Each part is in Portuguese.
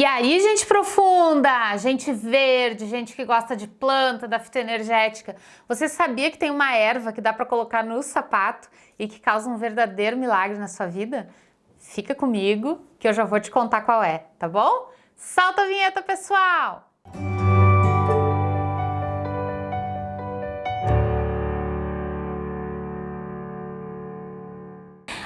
E aí, gente profunda, gente verde, gente que gosta de planta, da fitoenergética, você sabia que tem uma erva que dá para colocar no sapato e que causa um verdadeiro milagre na sua vida? Fica comigo que eu já vou te contar qual é, tá bom? Solta a vinheta, pessoal!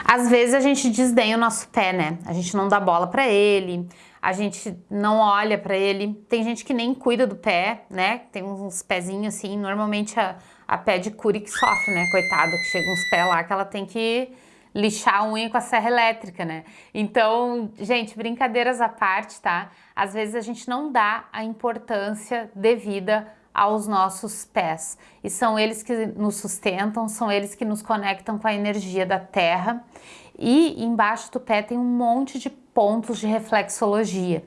Às vezes a gente desdenha o nosso pé, né? A gente não dá bola para ele, a gente não olha para ele. Tem gente que nem cuida do pé, né? Tem uns pezinhos assim, normalmente a, a pé de curi que sofre, né? Coitada, que chega uns pés lá que ela tem que lixar a unha com a serra elétrica, né? Então, gente, brincadeiras à parte, tá? Às vezes a gente não dá a importância devida aos nossos pés. E são eles que nos sustentam, são eles que nos conectam com a energia da terra. E embaixo do pé tem um monte de pontos de reflexologia.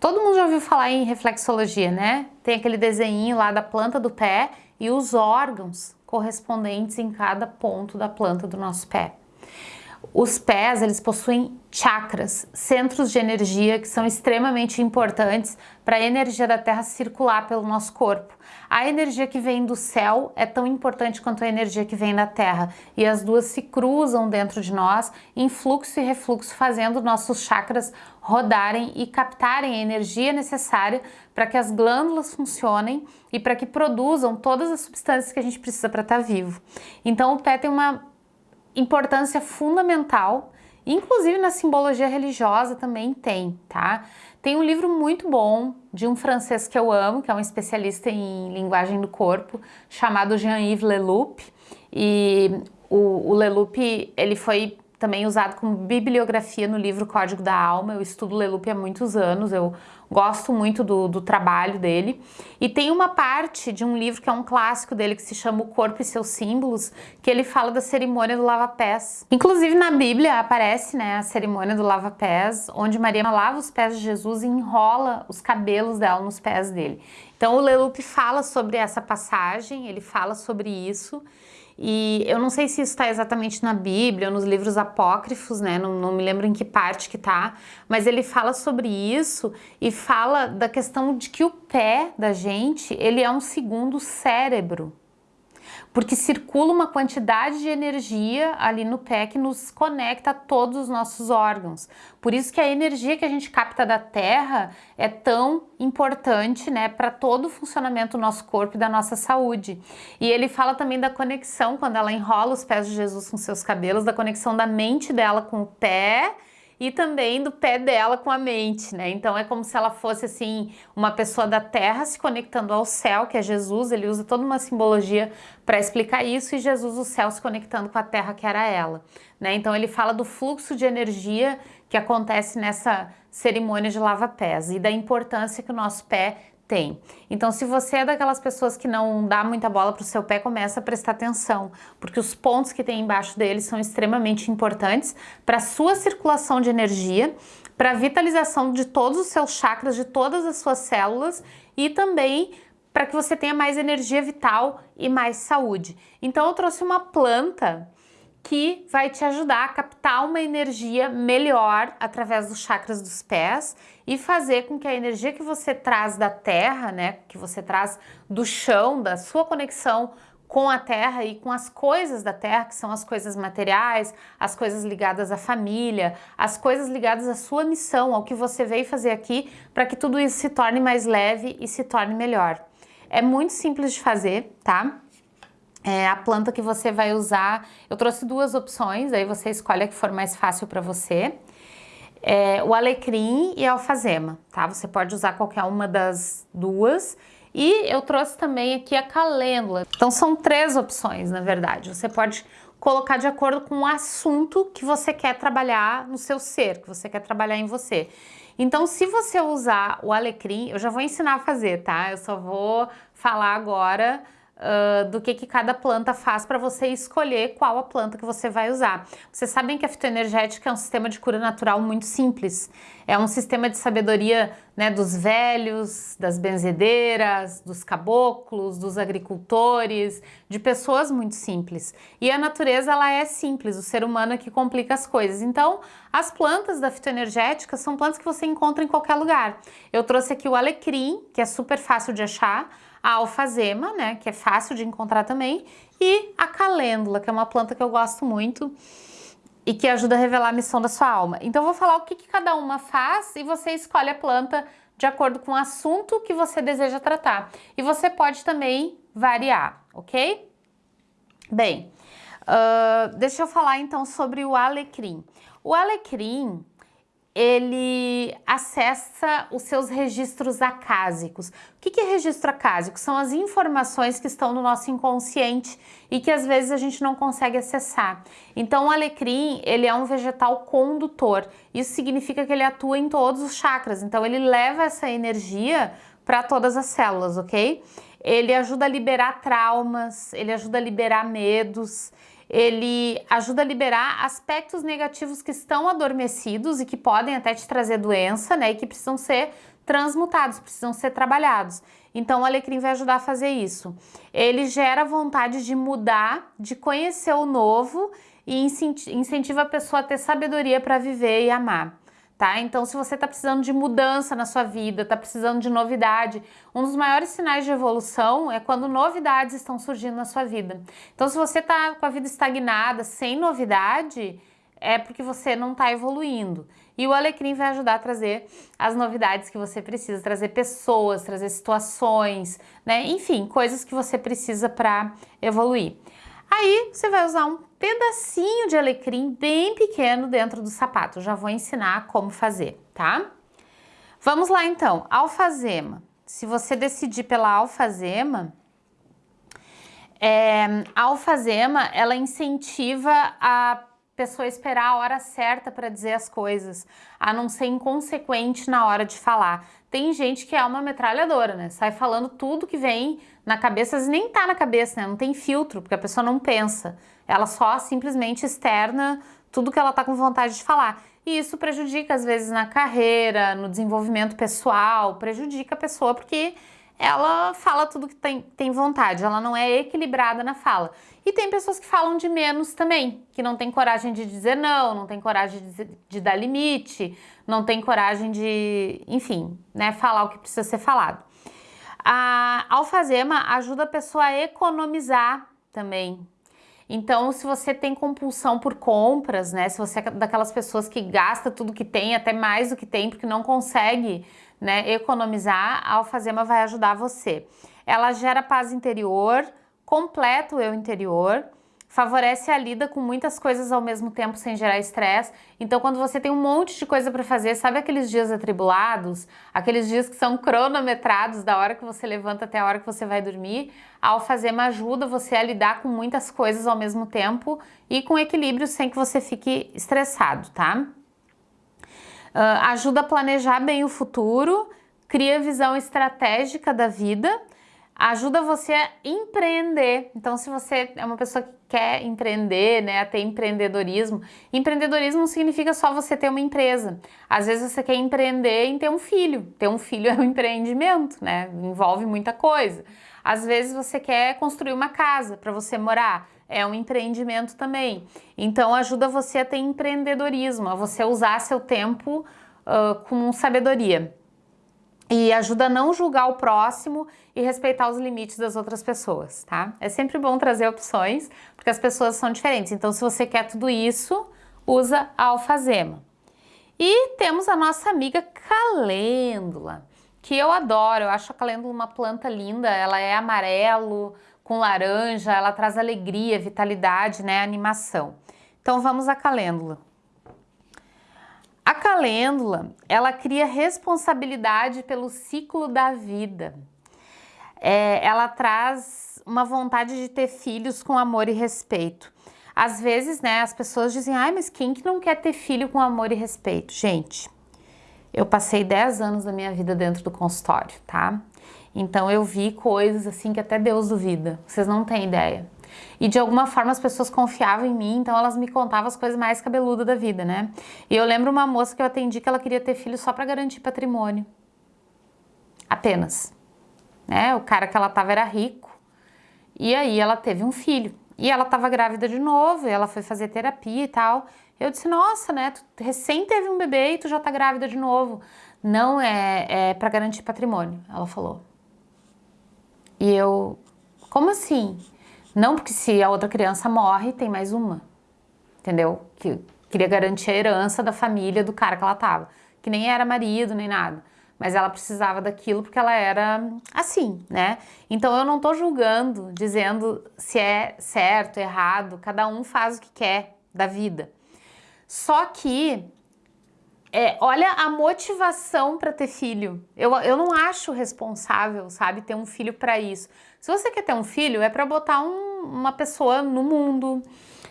Todo mundo já ouviu falar em reflexologia, né? Tem aquele desenho lá da planta do pé e os órgãos correspondentes em cada ponto da planta do nosso pé. Os pés, eles possuem chakras, centros de energia que são extremamente importantes para a energia da Terra circular pelo nosso corpo. A energia que vem do céu é tão importante quanto a energia que vem da Terra e as duas se cruzam dentro de nós em fluxo e refluxo, fazendo nossos chakras rodarem e captarem a energia necessária para que as glândulas funcionem e para que produzam todas as substâncias que a gente precisa para estar vivo. Então o pé tem uma importância fundamental, inclusive na simbologia religiosa também tem, tá? Tem um livro muito bom de um francês que eu amo, que é um especialista em linguagem do corpo, chamado Jean-Yves Leloup, e o, o Leloup, ele foi também usado como bibliografia no livro Código da Alma. Eu estudo Leloup há muitos anos, eu gosto muito do, do, trabalho dele. E tem uma parte de um livro que é um clássico dele, que se chama O Corpo e Seus Símbolos, que ele fala da cerimônia do lava-pés. Inclusive na Bíblia aparece né, a cerimônia do lava-pés, onde Maria lava os pés de Jesus e enrola os cabelos dela nos pés dele. Então o Leloup fala sobre essa passagem, ele fala sobre isso, e eu não sei se isso está exatamente na Bíblia ou nos livros apócrifos, né? Não, não, me lembro em que parte que tá, mas ele fala sobre isso e fala da questão de que o pé da gente, ele é um segundo cérebro porque circula uma quantidade de energia ali no pé que nos conecta a todos os nossos órgãos. Por isso que a energia que a gente capta da terra é tão importante né, para todo o funcionamento do nosso corpo e da nossa saúde. E ele fala também da conexão, quando ela enrola os pés de Jesus com seus cabelos, da conexão da mente dela com o pé e também do pé dela com a mente, né? Então é como se ela fosse assim uma pessoa da terra se conectando ao céu, que é Jesus, ele usa toda uma simbologia para explicar isso e Jesus o céu se conectando com a terra que era ela, né? Então ele fala do fluxo de energia que acontece nessa cerimônia de lava-pés e da importância que o nosso pé tem. Então, se você é daquelas pessoas que não dá muita bola para o seu pé, começa a prestar atenção, porque os pontos que tem embaixo dele são extremamente importantes para a sua circulação de energia, para a vitalização de todos os seus chakras, de todas as suas células e também para que você tenha mais energia vital e mais saúde. Então, eu trouxe uma planta que vai te ajudar a captar uma energia melhor através dos chakras dos pés e fazer com que a energia que você traz da terra, né, que você traz do chão, da sua conexão com a terra e com as coisas da terra, que são as coisas materiais, as coisas ligadas à família, as coisas ligadas à sua missão, ao que você veio fazer aqui, para que tudo isso se torne mais leve e se torne melhor. É muito simples de fazer, tá? É, a planta que você vai usar. Eu trouxe duas opções, aí você escolhe a que for mais fácil para você. É, o alecrim e a alfazema, tá? Você pode usar qualquer uma das duas. E eu trouxe também aqui a calêndula. Então são três opções, na verdade. Você pode colocar de acordo com o assunto que você quer trabalhar no seu ser, que você quer trabalhar em você. Então, se você usar o alecrim, eu já vou ensinar a fazer, tá? Eu só vou falar agora uh, do que, que cada planta faz para você escolher qual a planta que você vai usar. Vocês sabem que a fitoenergética é um sistema de cura natural muito simples. É um sistema de sabedoria né, dos velhos, das benzedeiras, dos caboclos, dos agricultores, de pessoas muito simples. E a natureza ela é simples, o ser humano é que complica as coisas. Então, as plantas da fitoenergética são plantas que você encontra em qualquer lugar. Eu trouxe aqui o alecrim, que é super fácil de achar, a alfazema, né, que é fácil de encontrar também, e a calêndula, que é uma planta que eu gosto muito e que ajuda a revelar a missão da sua alma. Então eu vou falar o que, que cada uma faz e você escolhe a planta de acordo com o assunto que você deseja tratar. E você pode também variar, ok? Bem, uh, deixa eu falar então sobre o alecrim. O alecrim, ele acessa os seus registros acásicos. O que é registro acásico? São as informações que estão no nosso inconsciente e que às vezes a gente não consegue acessar. Então o alecrim, ele é um vegetal condutor. Isso significa que ele atua em todos os chakras. Então ele leva essa energia para todas as células, ok? Ele ajuda a liberar traumas, ele ajuda a liberar medos, ele ajuda a liberar aspectos negativos que estão adormecidos e que podem até te trazer doença, né, e que precisam ser transmutados, precisam ser trabalhados. Então o alecrim vai ajudar a fazer isso. Ele gera vontade de mudar, de conhecer o novo e incentiva a pessoa a ter sabedoria para viver e amar tá? Então, se você está precisando de mudança na sua vida, está precisando de novidade, um dos maiores sinais de evolução é quando novidades estão surgindo na sua vida. Então, se você está com a vida estagnada, sem novidade, é porque você não está evoluindo. E o alecrim vai ajudar a trazer as novidades que você precisa, trazer pessoas, trazer situações, né? Enfim, coisas que você precisa para evoluir. Aí você vai usar um pedacinho de alecrim bem pequeno dentro do sapato. Já vou ensinar como fazer, tá? Vamos lá então, alfazema. Se você decidir pela alfazema, é, a alfazema ela incentiva a pessoa esperar a hora certa para dizer as coisas, a não ser inconsequente na hora de falar. Tem gente que é uma metralhadora, né? Sai falando tudo que vem na cabeça, às nem tá na cabeça, né? Não tem filtro, porque a pessoa não pensa. Ela só simplesmente externa tudo que ela tá com vontade de falar. E isso prejudica, às vezes, na carreira, no desenvolvimento pessoal, prejudica a pessoa porque ela fala tudo que tem, tem vontade, ela não é equilibrada na fala. E tem pessoas que falam de menos também, que não tem coragem de dizer não, não tem coragem de, de dar limite, não tem coragem de, enfim, né, falar o que precisa ser falado. A alfazema ajuda a pessoa a economizar também. Então, se você tem compulsão por compras, né, se você é daquelas pessoas que gasta tudo que tem, até mais do que tem, porque não consegue né, economizar, a alfazema vai ajudar você. Ela gera paz interior, completa o eu interior, favorece a lida com muitas coisas ao mesmo tempo sem gerar estresse. Então, quando você tem um monte de coisa para fazer, sabe aqueles dias atribulados, aqueles dias que são cronometrados da hora que você levanta até a hora que você vai dormir, a alfazema ajuda você a lidar com muitas coisas ao mesmo tempo e com equilíbrio sem que você fique estressado, tá? Uh, ajuda a planejar bem o futuro, cria visão estratégica da vida ajuda você a empreender. Então, se você é uma pessoa que quer empreender, né, ter empreendedorismo, empreendedorismo significa só você ter uma empresa. Às vezes você quer empreender em ter um filho. Ter um filho é um empreendimento, né? Envolve muita coisa. Às vezes você quer construir uma casa para você morar. É um empreendimento também. Então ajuda você a ter empreendedorismo, a você usar seu tempo uh, com sabedoria e ajuda a não julgar o próximo e respeitar os limites das outras pessoas, tá? É sempre bom trazer opções, porque as pessoas são diferentes. Então, se você quer tudo isso, usa a alfazema. E temos a nossa amiga calêndula, que eu adoro. Eu acho a calêndula uma planta linda. Ela é amarelo com laranja, ela traz alegria, vitalidade, né, animação. Então, vamos à calêndula. A calêndula, ela cria responsabilidade pelo ciclo da vida. É, ela traz uma vontade de ter filhos com amor e respeito. Às vezes, né, as pessoas dizem, ai, mas quem que não quer ter filho com amor e respeito? Gente, eu passei 10 anos da minha vida dentro do consultório, tá? Então eu vi coisas assim que até Deus duvida, vocês não têm ideia. E de alguma forma as pessoas confiavam em mim, então elas me contavam as coisas mais cabeludas da vida, né? E eu lembro uma moça que eu atendi que ela queria ter filho só para garantir patrimônio. Apenas. Né? O cara que ela tava era rico. E aí ela teve um filho. E ela tava grávida de novo, e ela foi fazer terapia e tal. Eu disse, nossa, né, tu recém teve um bebê e tu já tá grávida de novo. Não é, é para garantir patrimônio, ela falou. E eu, como assim? Não porque se a outra criança morre, tem mais uma. Entendeu? Que queria garantir a herança da família do cara que ela tava. Que nem era marido, nem nada. Mas ela precisava daquilo porque ela era assim, né? Então eu não tô julgando, dizendo se é certo, errado. Cada um faz o que quer da vida. Só que, é, olha a motivação para ter filho. Eu, eu não acho responsável, sabe, ter um filho para isso. Se você quer ter um filho, é para botar um, uma pessoa no mundo,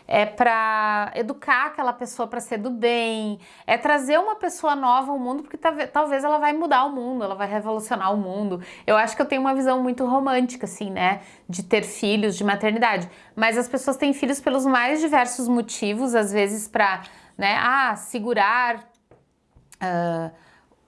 é para educar aquela pessoa para ser do bem, é trazer uma pessoa nova ao mundo, porque talvez ela vai mudar o mundo, ela vai revolucionar o mundo. Eu acho que eu tenho uma visão muito romântica, assim, né, de ter filhos, de maternidade. Mas as pessoas têm filhos pelos mais diversos motivos, às vezes para né? Ah, segurar uh,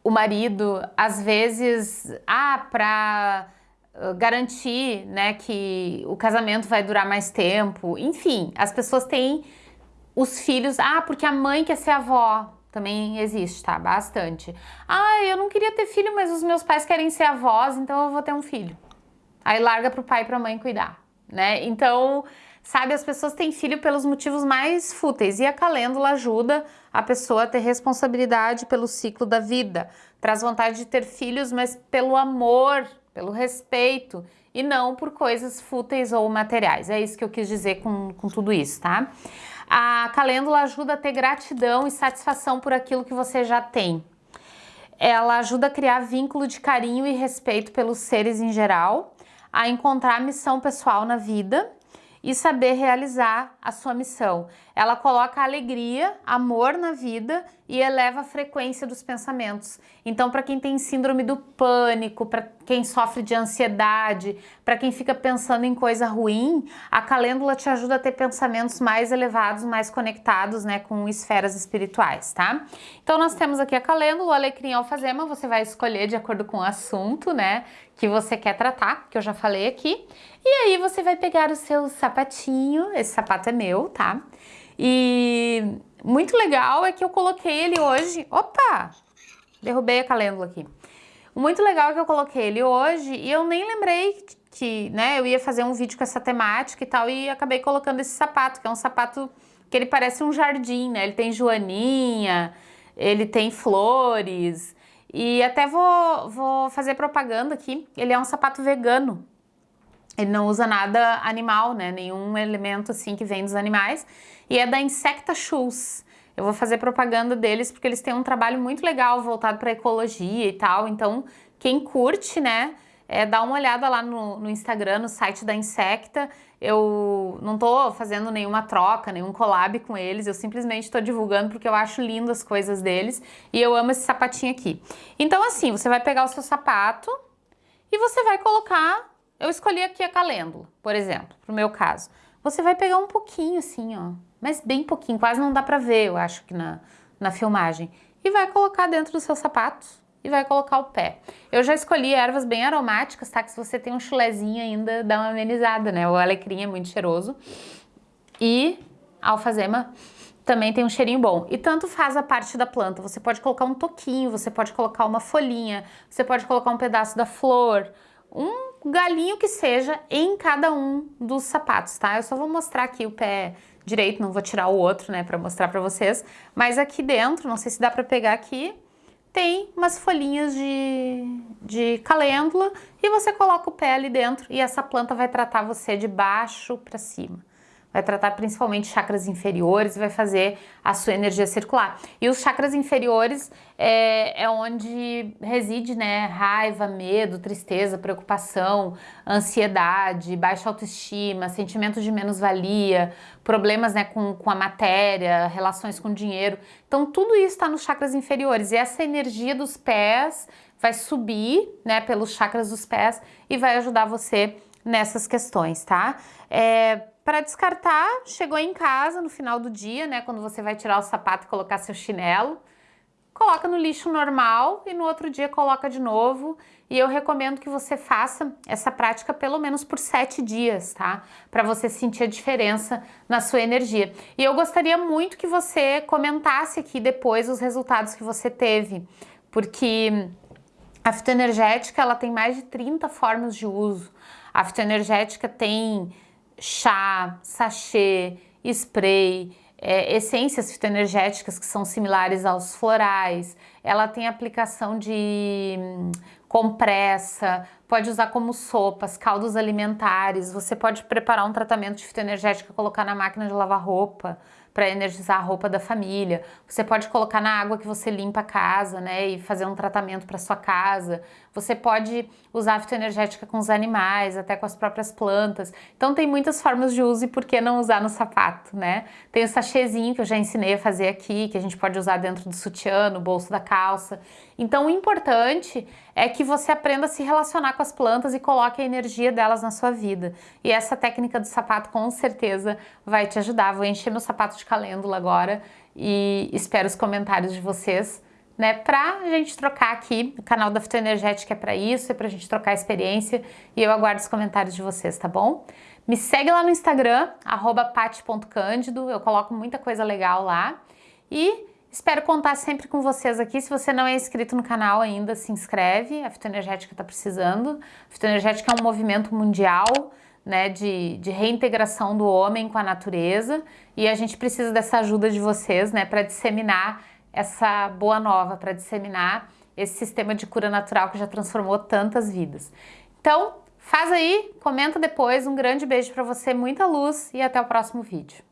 o marido, às vezes, ah, para uh, garantir, né, que o casamento vai durar mais tempo. Enfim, as pessoas têm os filhos, ah, porque a mãe quer ser avó, também existe, tá? Bastante. Ah, eu não queria ter filho, mas os meus pais querem ser avós, então eu vou ter um filho. Aí larga pro pai e pra mãe cuidar, né? Então, Sabe, as pessoas têm filho pelos motivos mais fúteis e a calêndula ajuda a pessoa a ter responsabilidade pelo ciclo da vida. Traz vontade de ter filhos, mas pelo amor, pelo respeito e não por coisas fúteis ou materiais. É isso que eu quis dizer com, com tudo isso, tá? A calêndula ajuda a ter gratidão e satisfação por aquilo que você já tem. Ela ajuda a criar vínculo de carinho e respeito pelos seres em geral, a encontrar missão pessoal na vida e saber realizar a sua missão. Ela coloca alegria, amor na vida e eleva a frequência dos pensamentos. Então, para quem tem síndrome do pânico, para quem sofre de ansiedade, para quem fica pensando em coisa ruim, a calêndula te ajuda a ter pensamentos mais elevados, mais conectados, né, com esferas espirituais, tá? Então, nós temos aqui a calêndula, o alecrim e alfazema, você vai escolher de acordo com o assunto, né, que você quer tratar, que eu já falei aqui. E aí você vai pegar o seu sapatinho, esse sapato é meu, tá? E muito legal é que eu coloquei ele hoje... Opa! Derrubei a calêndula aqui. Muito legal é que eu coloquei ele hoje e eu nem lembrei que né, eu ia fazer um vídeo com essa temática e tal e acabei colocando esse sapato, que é um sapato que ele parece um jardim, né? Ele tem joaninha, ele tem flores e até vou, vou fazer propaganda aqui. Ele é um sapato vegano, ele não usa nada animal, né? Nenhum elemento assim que vem dos animais. E é da Insecta Shoes. Eu vou fazer propaganda deles porque eles têm um trabalho muito legal voltado para ecologia e tal. Então, quem curte, né? É, dá uma olhada lá no, no, Instagram, no site da Insecta. Eu não tô fazendo nenhuma troca, nenhum collab com eles, eu simplesmente estou divulgando porque eu acho lindo as coisas deles e eu amo esse sapatinho aqui. Então assim, você vai pegar o seu sapato e você vai colocar eu escolhi aqui a calêndula, por exemplo, pro meu caso. Você vai pegar um pouquinho assim, ó, mas bem pouquinho, quase não dá pra ver, eu acho que na, na filmagem. E vai colocar dentro dos seus sapatos e vai colocar o pé. Eu já escolhi ervas bem aromáticas, tá? Que se você tem um chulezinho ainda, dá uma amenizada, né? O alecrim é muito cheiroso. E a alfazema também tem um cheirinho bom. E tanto faz a parte da planta. Você pode colocar um toquinho, você pode colocar uma folhinha, você pode colocar um pedaço da flor, um galinho que seja em cada um dos sapatos, tá? Eu só vou mostrar aqui o pé direito, não vou tirar o outro, né, pra mostrar pra vocês. Mas aqui dentro, não sei se dá pra pegar aqui, tem umas folhinhas de, de calêndula e você coloca o pé ali dentro e essa planta vai tratar você de baixo pra cima. Vai tratar principalmente chakras inferiores e vai fazer a sua energia circular. E os chakras inferiores é, é onde reside né, raiva, medo, tristeza, preocupação, ansiedade, baixa autoestima, sentimento de menos-valia, problemas né, com, com a matéria, relações com dinheiro. Então tudo isso está nos chakras inferiores e essa energia dos pés vai subir né, pelos chakras dos pés e vai ajudar você nessas questões, tá? É, para descartar, chegou em casa no final do dia, né, quando você vai tirar o sapato e colocar seu chinelo, coloca no lixo normal e no outro dia coloca de novo. E eu recomendo que você faça essa prática pelo menos por sete dias, tá? Para você sentir a diferença na sua energia. E eu gostaria muito que você comentasse aqui depois os resultados que você teve, porque a fitoenergética ela tem mais de 30 formas de uso. A fitoenergética tem chá, sachê, spray, é, essências fitoenergéticas que são similares aos florais, ela tem aplicação de hum, compressa, pode usar como sopas, caldos alimentares, você pode preparar um tratamento de fitoenergética e colocar na máquina de lavar roupa, para energizar a roupa da família. Você pode colocar na água que você limpa a casa, né, e fazer um tratamento para sua casa. Você pode usar a fitoenergética com os animais, até com as próprias plantas. Então tem muitas formas de uso e por que não usar no sapato, né? Tem o sachêzinho que eu já ensinei a fazer aqui, que a gente pode usar dentro do sutiã, no bolso da calça. Então o importante é que você aprenda a se relacionar com as plantas e coloque a energia delas na sua vida. E essa técnica do sapato com certeza vai te ajudar. Vou encher meu sapato de calêndula agora e espero os comentários de vocês né, pra gente trocar aqui, o canal da Fitoenergética é para isso, é pra gente trocar experiência e eu aguardo os comentários de vocês, tá bom? Me segue lá no Instagram, pati.cândido, eu coloco muita coisa legal lá e espero contar sempre com vocês aqui. Se você não é inscrito no canal ainda, se inscreve, a Fitoenergética tá precisando. A Fitoenergética é um movimento mundial, né, de, de, reintegração do homem com a natureza e a gente precisa dessa ajuda de vocês, né, para disseminar essa boa nova para disseminar esse sistema de cura natural que já transformou tantas vidas. Então, faz aí, comenta depois, um grande beijo para você, muita luz e até o próximo vídeo.